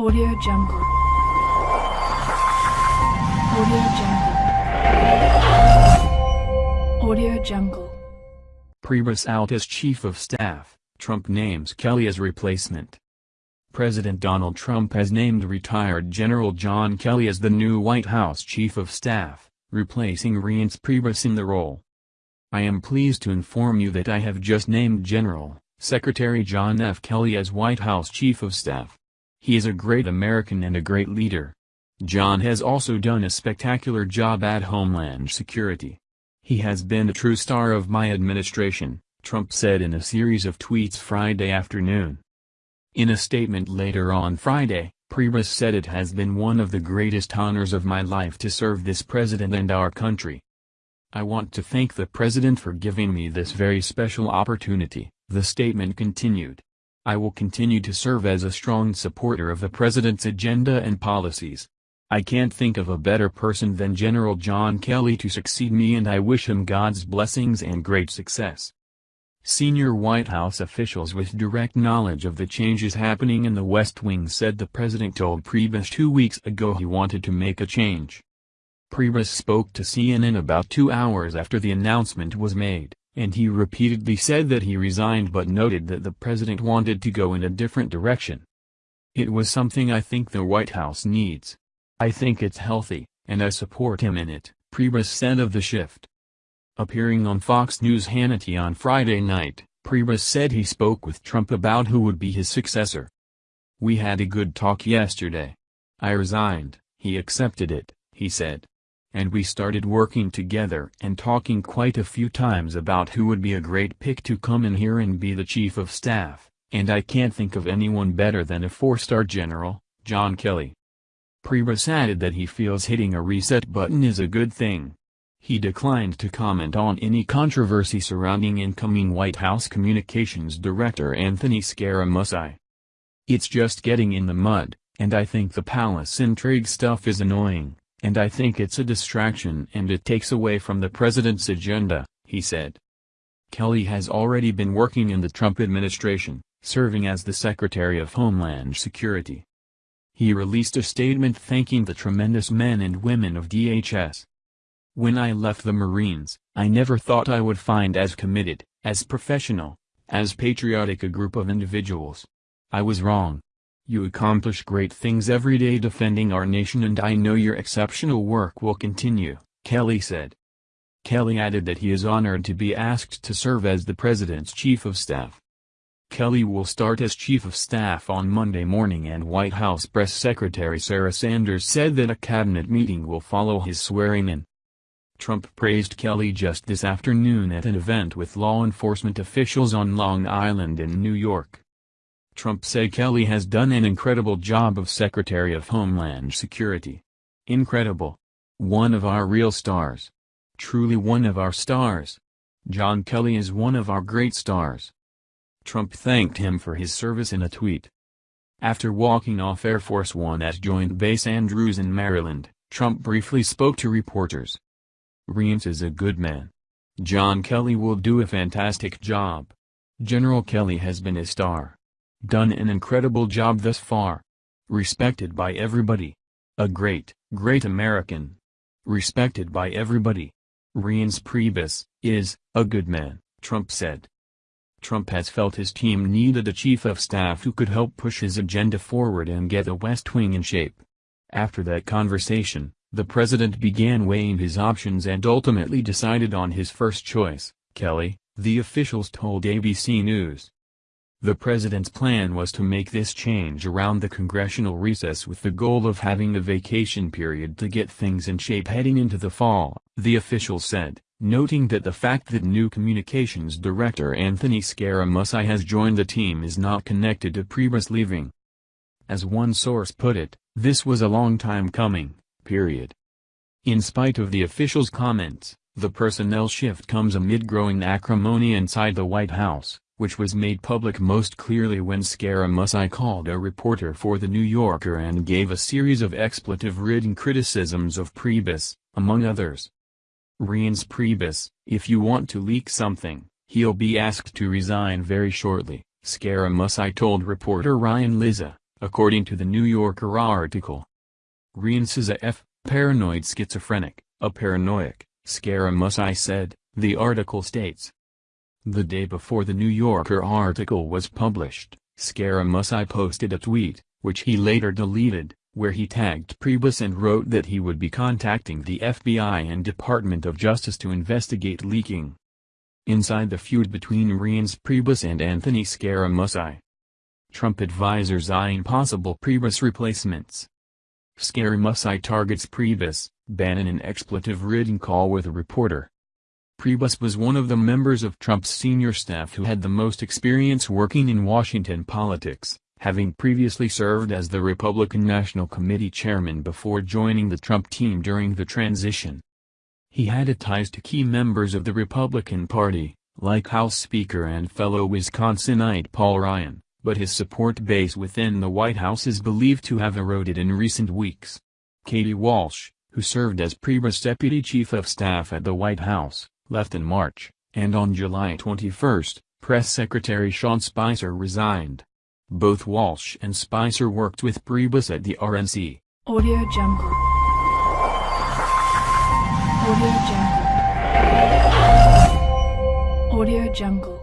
Audio Jungle. Audio Jungle. Audio Jungle. Priebus out as Chief of Staff, Trump names Kelly as replacement. President Donald Trump has named retired General John Kelly as the new White House Chief of Staff, replacing Reince Priebus in the role. I am pleased to inform you that I have just named General, Secretary John F. Kelly as White House Chief of Staff. He is a great American and a great leader. John has also done a spectacular job at Homeland Security. He has been a true star of my administration, Trump said in a series of tweets Friday afternoon. In a statement later on Friday, Priebus said it has been one of the greatest honors of my life to serve this president and our country. I want to thank the president for giving me this very special opportunity, the statement continued. I will continue to serve as a strong supporter of the president's agenda and policies. I can't think of a better person than General John Kelly to succeed me and I wish him God's blessings and great success. Senior White House officials with direct knowledge of the changes happening in the West Wing said the president told Priebus two weeks ago he wanted to make a change. Priebus spoke to CNN about two hours after the announcement was made and he repeatedly said that he resigned but noted that the president wanted to go in a different direction. It was something I think the White House needs. I think it's healthy, and I support him in it, Priebus said of the shift. Appearing on Fox News Hannity on Friday night, Priebus said he spoke with Trump about who would be his successor. We had a good talk yesterday. I resigned, he accepted it, he said and we started working together and talking quite a few times about who would be a great pick to come in here and be the chief of staff, and I can't think of anyone better than a four-star general, John Kelly. Priebus added that he feels hitting a reset button is a good thing. He declined to comment on any controversy surrounding incoming White House Communications Director Anthony Scaramucci. It's just getting in the mud, and I think the palace intrigue stuff is annoying. And I think it's a distraction and it takes away from the president's agenda, he said. Kelly has already been working in the Trump administration, serving as the Secretary of Homeland Security. He released a statement thanking the tremendous men and women of DHS. When I left the Marines, I never thought I would find as committed, as professional, as patriotic a group of individuals. I was wrong. You accomplish great things every day defending our nation and I know your exceptional work will continue, Kelly said. Kelly added that he is honored to be asked to serve as the president's chief of staff. Kelly will start as chief of staff on Monday morning and White House press secretary Sarah Sanders said that a cabinet meeting will follow his swearing-in. Trump praised Kelly just this afternoon at an event with law enforcement officials on Long Island in New York. Trump said Kelly has done an incredible job of Secretary of Homeland Security. Incredible. One of our real stars. Truly one of our stars. John Kelly is one of our great stars. Trump thanked him for his service in a tweet. After walking off Air Force One at Joint Base Andrews in Maryland, Trump briefly spoke to reporters. Reince is a good man. John Kelly will do a fantastic job. General Kelly has been a star. Done an incredible job thus far. Respected by everybody. A great, great American. Respected by everybody. Reince Priebus, is, a good man, Trump said. Trump has felt his team needed a chief of staff who could help push his agenda forward and get the West Wing in shape. After that conversation, the president began weighing his options and ultimately decided on his first choice, Kelly, the officials told ABC News. The president's plan was to make this change around the congressional recess with the goal of having a vacation period to get things in shape heading into the fall, the official said, noting that the fact that new communications director Anthony Scaramucci has joined the team is not connected to Priebus leaving. As one source put it, this was a long time coming, period. In spite of the official's comments, the personnel shift comes amid growing acrimony inside the White House which was made public most clearly when Scaramucci called a reporter for The New Yorker and gave a series of expletive-ridden criticisms of Priebus, among others. Reince Priebus, if you want to leak something, he'll be asked to resign very shortly, Scaramucci told reporter Ryan Lizza, according to the New Yorker article. Reince is a F, paranoid schizophrenic, a paranoiac, scaramucci said, the article states. The day before the New Yorker article was published, Scaramucci posted a tweet, which he later deleted, where he tagged Priebus and wrote that he would be contacting the FBI and Department of Justice to investigate leaking. Inside the feud between Reince Priebus and Anthony Scaramucci. Trump advisors eyeing possible Priebus replacements. Scaramucci targets Priebus, Bannon an expletive-ridden call with a reporter. Priebus was one of the members of Trump's senior staff who had the most experience working in Washington politics having previously served as the Republican National Committee chairman before joining the Trump team during the transition. He had ties to key members of the Republican Party, like House Speaker and fellow Wisconsinite Paul Ryan, but his support base within the White House is believed to have eroded in recent weeks. Katie Walsh, who served as Priebus Deputy Chief of Staff at the White House, left in March, and on July 21, Press Secretary Sean Spicer resigned. Both Walsh and Spicer worked with Priebus at the RNC. Audio Jungle. Audio Jungle. Audio Jungle.